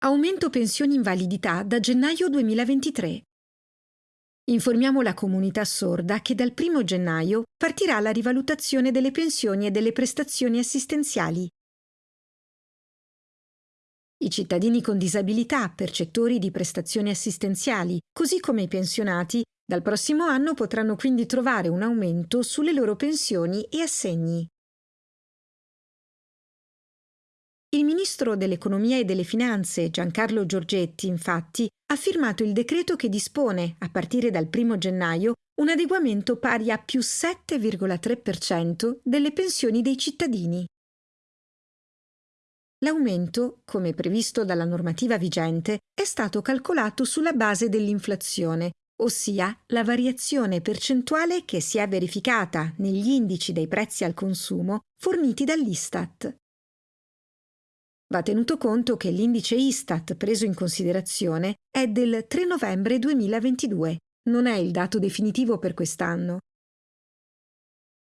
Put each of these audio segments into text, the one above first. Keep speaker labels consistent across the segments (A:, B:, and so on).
A: Aumento pensioni invalidità da gennaio 2023. Informiamo la comunità sorda che dal 1 gennaio partirà la rivalutazione delle pensioni e delle prestazioni assistenziali. I cittadini con disabilità, percettori di prestazioni assistenziali, così come i pensionati, dal prossimo anno potranno quindi trovare un aumento sulle loro pensioni e assegni. Il ministro dell'Economia e delle Finanze, Giancarlo Giorgetti, infatti, ha firmato il decreto che dispone, a partire dal 1 gennaio, un adeguamento pari a più 7,3% delle pensioni dei cittadini. L'aumento, come previsto dalla normativa vigente, è stato calcolato sulla base dell'inflazione, ossia la variazione percentuale che si è verificata negli indici dei prezzi al consumo forniti dall'Istat. Va tenuto conto che l'indice Istat preso in considerazione è del 3 novembre 2022, non è il dato definitivo per quest'anno.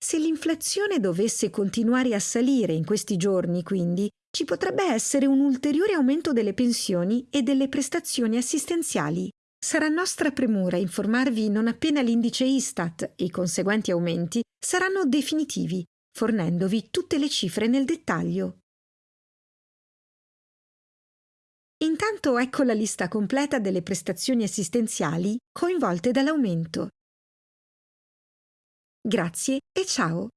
A: Se l'inflazione dovesse continuare a salire in questi giorni, quindi, ci potrebbe essere un ulteriore aumento delle pensioni e delle prestazioni assistenziali. Sarà nostra premura informarvi non appena l'indice Istat e i conseguenti aumenti saranno definitivi, fornendovi tutte le cifre nel dettaglio. Intanto ecco la lista completa delle prestazioni assistenziali coinvolte dall'aumento. Grazie e ciao!